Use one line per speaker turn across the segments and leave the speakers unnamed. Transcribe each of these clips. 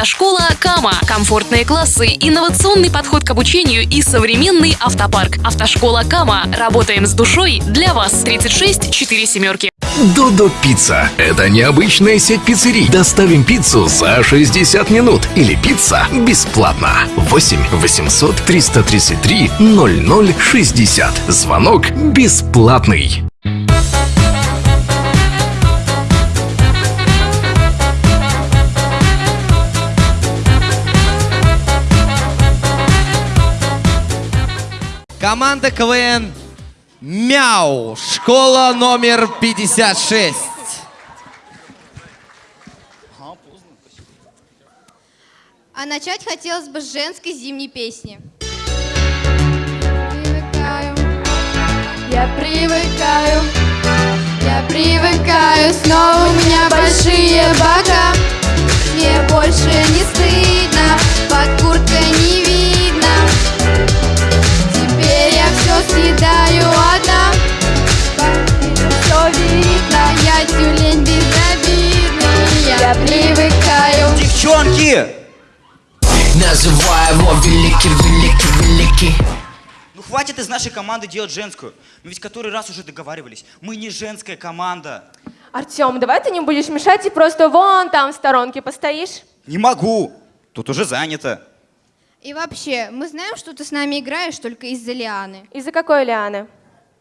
Автошкола Кама. Комфортные классы, инновационный подход к обучению и современный автопарк. Автошкола Кама. Работаем с душой для вас. 36 4 семерки.
Додо Пицца. Это необычная сеть пиццерий. Доставим пиццу за 60 минут. Или пицца бесплатно. 8 800 333 0060. Звонок бесплатный.
Команда КВН Мяу. Школа номер 56.
А начать хотелось бы с женской зимней песни.
Привыкаю, я привыкаю, я привыкаю, снова видно, я тюлень безобидный, я привыкаю.
Девчонки!
Называю его великий, великий, великий
Ну хватит из нашей команды делать женскую. Мы ведь который раз уже договаривались. Мы не женская команда.
Артем, давай ты не будешь мешать и просто вон там в сторонке постоишь.
Не могу. Тут уже занято.
И вообще, мы знаем, что ты с нами играешь только из-за Лианы.
Из-за какой Лианы?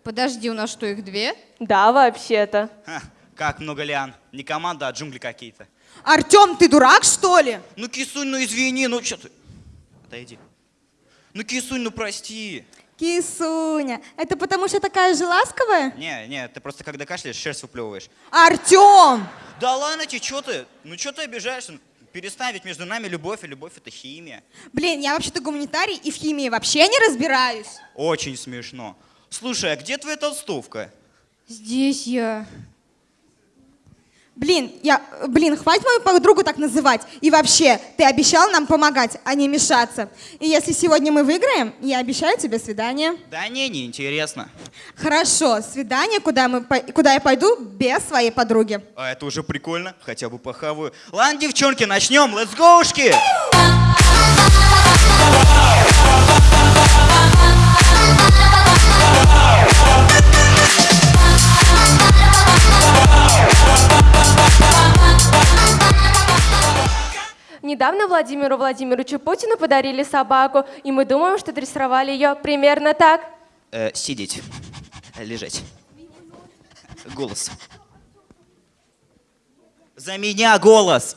Подожди, у нас что, их две?
Да, вообще-то.
Ха, как много лиан. Не команда, а джунгли какие-то.
Артем, ты дурак, что ли?
Ну, Кисунь, ну извини, ну что ты? Отойди. Ну, Кисунь, ну прости.
Кисуня, это потому что такая же ласковая?
Не, не, ты просто когда кашляешь, шерсть выплевываешь.
Артем!
Да ладно тебе, что ты? Ну, что ты обижаешься? Перестань, ведь между нами любовь, и любовь это химия.
Блин, я вообще-то гуманитарий и в химии вообще не разбираюсь.
Очень смешно. Слушай, а где твоя толстовка?
Здесь я.
Блин, я, блин, хватит мою подругу так называть. И вообще, ты обещал нам помогать, а не мешаться. И если сегодня мы выиграем, я обещаю тебе свидание.
Да не, не интересно.
Хорошо, свидание, куда, мы, куда я пойду без своей подруги.
А это уже прикольно, хотя бы похаваю. Ладно, девчонки, начнем, let's go, -шки!
Недавно Владимиру Владимировичу Путину подарили собаку, и мы думаем, что дрессировали ее примерно так.
Э, сидеть, лежать. Голос. За меня голос.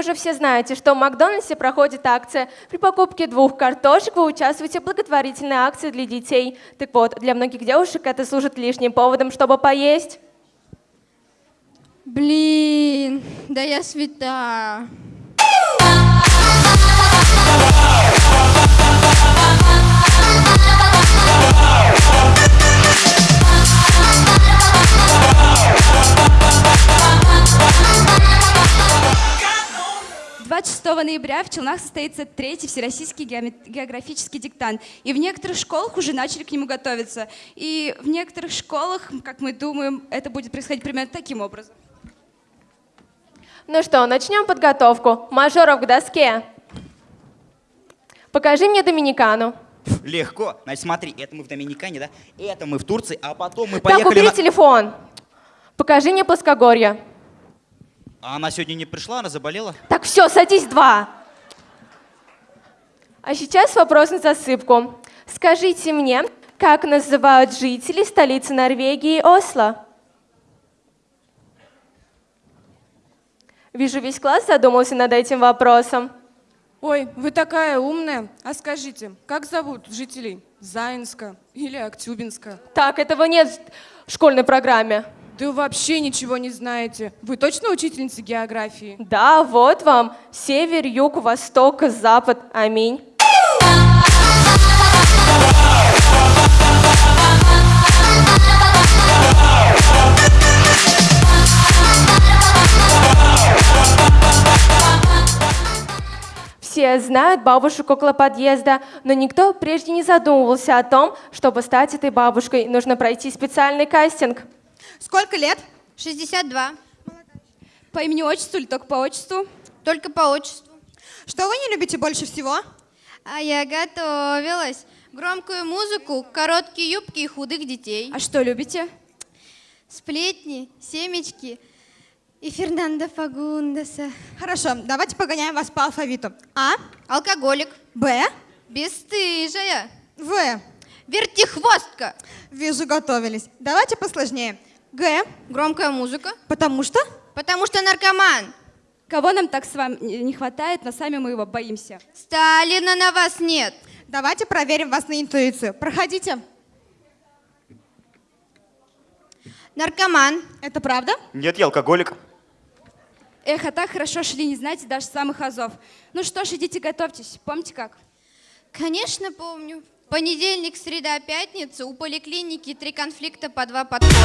уже все знаете, что в Макдональдсе проходит акция. При покупке двух картошек вы участвуете в благотворительной акции для детей. Так вот, для многих девушек это служит лишним поводом, чтобы поесть.
Блин, да я свята.
6 ноября в Челнах состоится третий всероссийский географический диктант. И в некоторых школах уже начали к нему готовиться. И в некоторых школах, как мы думаем, это будет происходить примерно таким образом.
Ну что, начнем подготовку. Мажоров к доске. Покажи мне Доминикану.
Легко. Значит, смотри, это мы в Доминикане, да? Это мы в Турции, а потом мы поехали...
Так, убери
на...
телефон. Покажи мне плоскогорье.
А она сегодня не пришла, она заболела?
Так, все, садись два. А сейчас вопрос на засыпку. Скажите мне, как называют жители столицы Норвегии Осло? Вижу, весь класс задумался над этим вопросом.
Ой, вы такая умная. А скажите, как зовут жителей Заинска или Актюбинска?
Так, этого нет в школьной программе.
Да вообще ничего не знаете. Вы точно учительница географии?
Да, вот вам. Север, юг, восток, запад. Аминь. Все знают бабушек около подъезда, но никто прежде не задумывался о том, чтобы стать этой бабушкой, нужно пройти специальный кастинг.
Сколько лет?
62.
По имени отчеству или только по отчеству?
Только по отчеству.
Что вы не любите больше всего?
А я готовилась. Громкую музыку, короткие юбки и худых детей.
А что любите?
Сплетни, семечки и Фернандо Фагундеса.
Хорошо, давайте погоняем вас по алфавиту. А,
Алкоголик.
Б,
Бесстыжая.
В.
Вертихвостка.
Вижу, готовились. Давайте посложнее. Г,
Громкая музыка.
потому что...
Потому что наркоман.
Кого нам так с вами не хватает, но сами мы его боимся.
Сталина на вас нет.
Давайте проверим вас на интуицию. Проходите.
Наркоман.
Это правда?
Нет, я алкоголик.
Эх, а так хорошо шли, не знаете даже самых азов. Ну что ж, идите готовьтесь. Помните как?
Конечно, помню. Понедельник, среда, пятница. У поликлиники три конфликта по два подхода.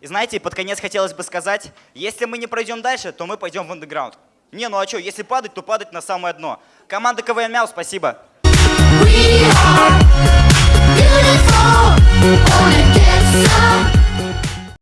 И знаете, под конец хотелось бы сказать, если мы не пройдем дальше, то мы пойдем в андеграунд. Не, ну а что, если падать, то падать на самое дно. Команда КВН Мяу, спасибо.
Beautiful, wanna get some